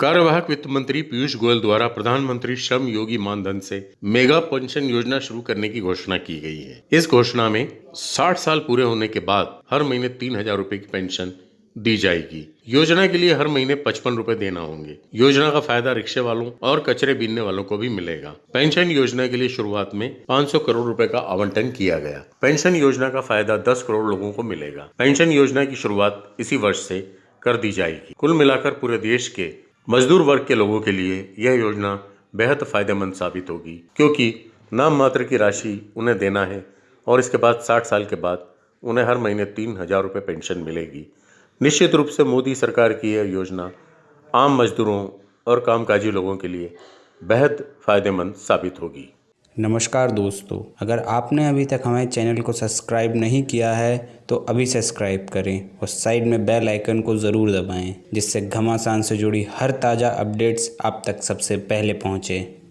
वित्त मंत्री पीयूष गोयल द्वारा प्रधानमंत्री श्रम योगी मानधन से मेगा पेंशन योजना शुरू करने की घोषणा की गई है। इस घोषणा में 60 साल पूरे होने के बाद हर महीने तीन हज़ार रूपए की पेंशन दी जाएगी। योजना के लिए हर महीने पचपन रूपए देना होंगे। योजना का फ़ायदा रिक्शे वालों और कचरे बीनने वालों को भी मिलेगा। पेंशन योजना के लिए शुरुआत में 500 करोड़ रुपए का आवंटन किया गया। पेंशन योजना का फ़ायदा 10 करोड़ लोगों को मिलेगा। पेंशन योजना की शुरुआत इसी वर्ष से कर दी जाएगी। कुल मिलाकर पूरे देश के मजदूर वर्ग के लोगों के लिए यह योजना बेहद फ़ायदेमंद साबित होगी, क्योंकि नाम मात्र की राशि उन्हें देना है और इसके बाद साठ साल के बाद उन्हें हर महीने तीन हज़ार रुपये पेंशन मिलेगी। निश्चित रूप से मोदी सरकार की यह योजना आम मजदूरों और कामकाजी लोगों के लिए बेहद फ़ायदेमंद साबित होगी। नमस्कार दोस्तों, अगर आपने अभी तक हमारे चैनल को सब्सक्राइब नहीं किया है तो अभी सब्सक्राइब करें और साइड में बेल आइकन को ज़रूर दबाएँ, जिससे घमासान से जुड़ी हर ताज़ा अपडेट्स आप तक सबसे पहले पहुँचें।